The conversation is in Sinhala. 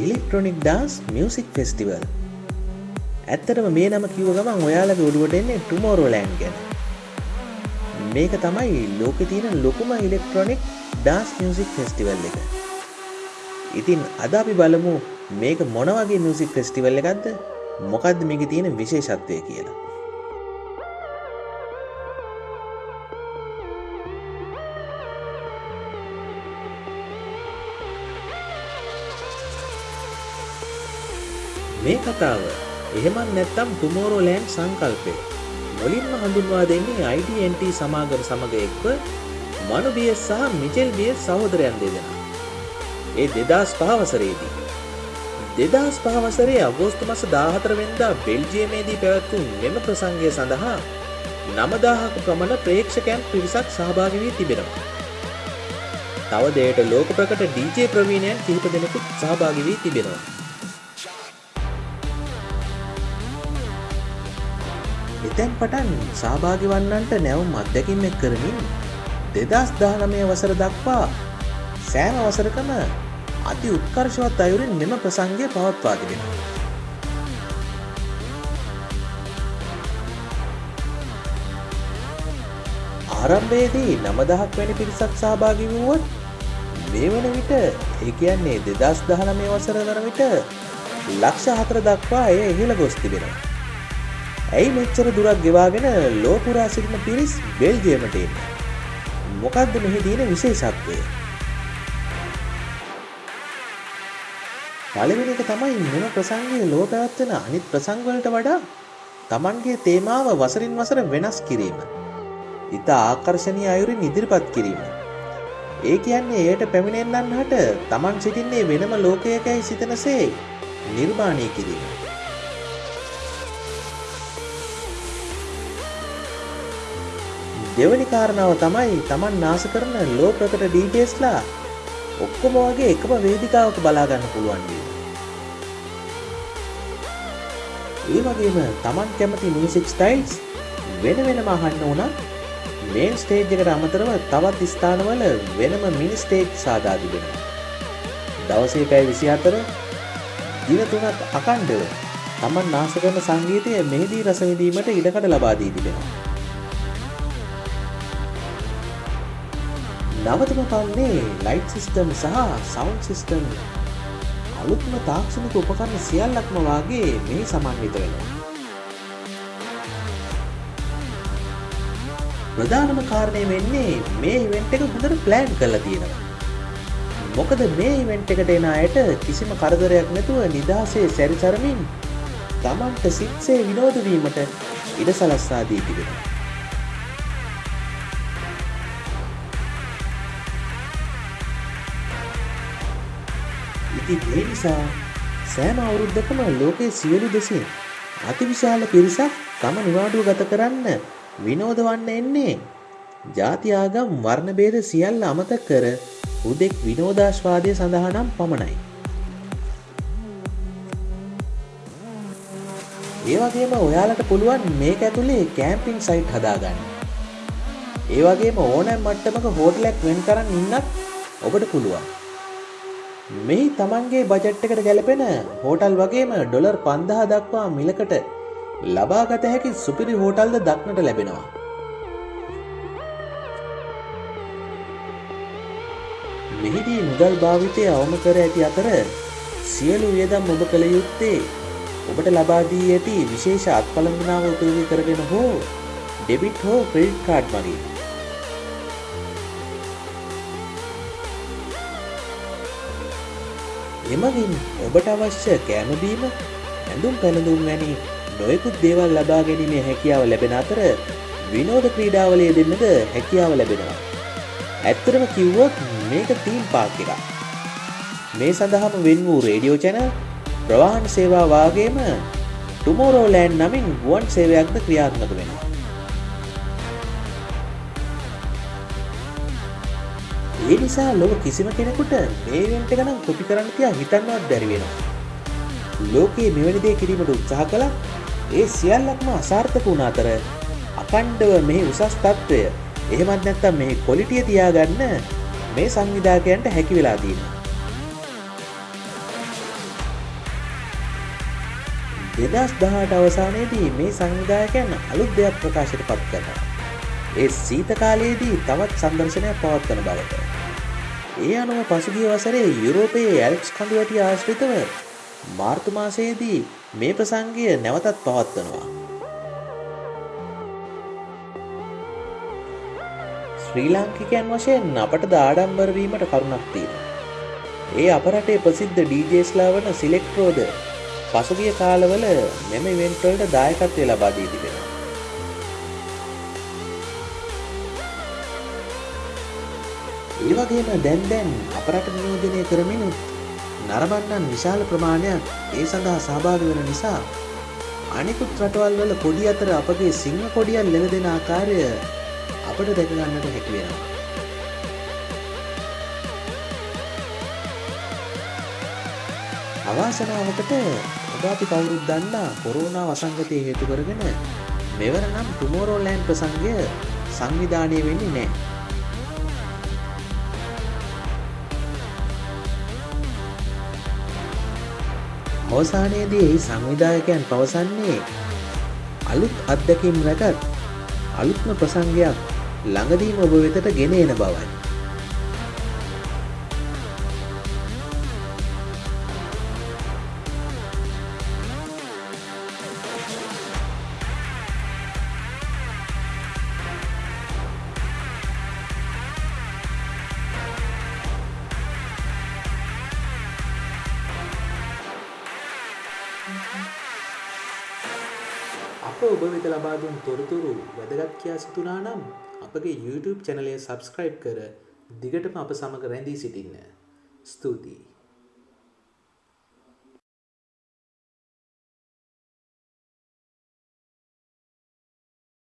ඉලෙක්ට්‍රොනික් ඩාන්ස් මියසික් ෆෙස්ටිවල් ඇත්තටම මේ නම කිව ගමන් ඔයාලගේ ඔඩුවට එන්නේ ටුමෝරෝලෑන්් ගැන. මේක තමයි ලෝක තියෙන ලොකුම ඉලෙක්ට්‍රොනික් ඩාස් මියසික් ෆෙස්ටිවල් එක. ඉතින් අද අපි බලමු මේක මොනවගේ මියසික් ෆෙස්ටිවල් එකක්ද? මොකක්ද මේක තියෙන විශේෂත්වය කියලා. මේ කතාව එහෙමත් නැත්තම් ටුමෝරෝ ලෑන්් සංකල්පය මුලින්ම හඳුන්වා දෙන්නේ IDNT සමාගම සමඟ එක්ව මනුබිය සහ මිචෙල් බිය සහෝදරයන් දෙදෙන. ඒ දෙදස් පහවසරේදී. දෙදස් පහවසරේ අගෝස්තු මස දාහතර වෙන්දා බෙල්ජියමේදී පැවැත්වූ මෙම ප්‍රසංගය සඳහා නමදාහක ප්‍රමණ ප්‍රේක්ෂකයන් පිරිසක් සහභාගි වී තිබෙනවා. තව දෙයට ලෝක ප්‍රකට DJ ප්‍රවීණයන් කිහිප දෙනෙකුත් සහභාගි වී තිබෙනවා. එතැන් පටන් සහභාගි වන්නන්ට නැවුම් අත්දැකින් එක් කරමින් දෙදස් දානමය වසර දක්වා සෑම වසරකම අති උත්කර්ශවත් අයුරින් මෙම ප්‍රසංගය පවත්වා තිබෙන. ආරම්භයේදී නමදහක් වැනි පිරිසක් සහභාගි වුවත් මේ වන විට ඒ කියන්නේ දෙදස් දහනමය වසර වන විට ලක්ෂ හතර දක්වා එය ඉහළ ගොස් තිබෙනවා. ඇයි මෙච්චර දුරක් ගෙවාගෙන ලෝපුරා සිටින පිරිස් බෙල්ජියමට එන්න. මොකක්ද මෙහි තියෙන විශේෂත්වය. පළවෙනි එක තමයි මෙම ප්‍රසංගයේ ලෝ පැවැත්වෙන අනිත් ප්‍රසංගවලට වඩා තමන්ගේ තේමාව වසරින් වසර වෙනස් කිරීම. ඉතා ආකර්ශණීය අයුරින් ඉදිරිපත් කිරීම. ඒ කියන්නේ එයට පැමිණෙන්නන් හට තමන් සිටින්නේ වෙනම ලෝකයකයි සිතනසේ නිර්මාණය කිරීම. දෙවනි කාරණාව තමයි තමන් නාස කරන ලෝ ප්‍රකට ඩීජේස්ලා ඔක්කොම වගේ එකම වේදිකාවක බලාගන්න පුළුවන්ගේ. ඒ වගේම තමන් කැමති මියසික් ස්ටයිල්ස් වෙන වෙනම අහන්න වුණත් මේන් ස්ටේජ් එකට අමතරව තවත් ස්ථානවල වෙනම මිනි ස්ටේජ් සාදා තිබෙනවා. දවසේ පැය 24 දින තුනක් අකණ්ඩව තමන් නාස කරන සංගීතය මෙහිදී රස විඳීමට ඉඩකඩ ලබා දී තිබෙනවා. නවතම පන්නේ ලයිට් සිිස්ටම් සහ සවන්් සිිස්ටම් අලුත්ම තාක්ෂණික උපකරණ සියල්ලක්ම වාගේ මේ සමන්විත වෙනවා. ප්‍රධානම කාරණය වෙන්නේ මේ ඉවෙන්ට් එක හොඳට ප්ලෑන් කරලා තියෙනවා. මොකද මේ ඉවෙන්ට් එකට එන අයට කිසිම කරදරයක් නැතුව නිදහසේ සැරිසරමින් තමන්ට සිත්සේ විනෝද වීමට ඉඩ සලස්සා දී තිබෙනවා. ඉතින් ඒ නිසා සෑම අවුරුද්දකම ලෝකයේ සියලු දෙසින් අතිවිශාල පිරිසක් තම නිවාඩුව ගත කරන්න විනෝද වන්න එන්නේ ජාති ආගම් වර්ණ භේද සියල්ල අමතක කර හුදෙක් විනෝදාශ්වාදය සඳහා නම් පමණයි. ඒ වගේම ඔයාලට පුළුවන් මේක ඇතුලේ කෑම්පින් සයිට් හදාගන්න. ඒ වගේම ඕනෑම් මට්ටමක හෝටලයක් වෙන් කරන්න ඉන්නත් ඔබට පුළුවන්. මෙහි තමන්ගේ බජට් එකට ගැලපෙන හෝටල් වගේම ඩොලර් පන්දහ දක්වා මිලකට ලබාගත හැකි සුපිරි හෝටල්ද දක්නට ලැබෙනවා. මෙහිදී මුදල් භාවිතය අවම කර ඇති අතර සියලු වියදම් ඔබ කළ යුත්තේ ඔබට ලබාදී ඇති විශේෂ අත්පළඳනාව උපයෝගී කරගෙන හෝ ඩෙබිට් හෝ ක්‍රෙඩිට් කාඩ් මගින් එමගින් ඔබට අවශ්‍ය කෑමබීම ඇඳුම් පැළඳුම් වැනි නොයකුත් දේවල් ලබා ගැනීමේ හැකියාව ලැබෙන අතර විනෝද ක්‍රීඩාවලය දෙන්නද හැකියාව ලැබෙනවා. ඇත්තරම කිව්වොත් මේක තීම් පාක් එකක්. මේ සඳහාම වෙන් වූ රේඩියෝ චැනල් ප්‍රවාහන සේවා වාගේම ටුමෝරෝලෑන්් නමින් ගුවන් සේවයක්ද ක්‍රියාත්මක වෙනවා. ඒ නිසා ලොව කිසිම කෙනෙකුට මේ වෙන්ට ගනම් කොපි කරන්න තියා හිතන්නවත් බැරිවෙනවා. ලෝකයේ මෙවැනි දේ කිරීමට උත්සාහ කළ ඒ සියල්ලක්ම අසාර්ථක වුණ අතර අකණ්ඩව මෙහි උසස් තත්ත්වය එහෙමත් නැත්තම් මෙහි කොලිටිය තියාගන්න මේ සංවිධාකයන්ට හැකි වෙලා දීම. දෙදස් දහට අවසානයේදී මේ සංවිධායකයන් අලුත් දෙයක් ප්‍රකාශයට පත් කරනවා. ඒ සීත කාලයේදී තවත් සංදර්ශනයක් පවත්වන බවට. ඒ අනුව පසුගිය වසරේ යුරෝපයේ ඇල්ප්ස් කඳුවැටිය ආශ්‍රිතව මාර්තු මාසයේදී මේ ප්‍රසංගය නැවතත් පවත්වනවා. ශ්‍රී ලාංකිකයන් වශයෙන් අපට දාඩම්බරවීමට කරුණක් තියෙන. ඒ අපරටේ ප්‍රසිද්ධ ඩීජේස්ලා වන සිලෙක්ට්‍රෝද පසුගිය කාලවල මෙම ඉවෙන්ට්වලට දායකත්වය ලබාදී තිබෙනවා. ඒ වගේම දැන් දැන් අපරට නියෝජනය කරමිනුත් නරබන්නන් විශාල ප්‍රමාණයක් ඒ සඳහා සහභාගි වන නිසා අනිකුත් රටවල් වල කොඩි අතර අපගේ සිංහ කොඩියන් ලෙල දෙෙන ආකාරය අපට දැකගන්නට හැකිවෙනවා. අවාසනාවකට ඔබ අපි කවුරුත් දන්නා කොරෝනා වසංගතය හේතු කරගෙන මෙවර නම් ටුමෝරෝලෑන් ප්‍රසංගය සංවිධානය වෙන්නේ නෑ. අවසානයේදී එහි සංවිධායකයන් පවසන්නේ අලුත් අත්දැකීම් රැකත් අලුත්ම ප්‍රසංගයක් ළඟදීම ඔබ වෙතට ගෙන එන බවයි. අප ඔබ වෙත ලබාදුන් තොරතුරු වැදගත් කියා සිතුනා නම් අපගේ YouTube චැනලය සබස්ක්‍රයිබ් කර දිගටම අප සමඟ රැඳී සිටින්න. ස්තුතියි.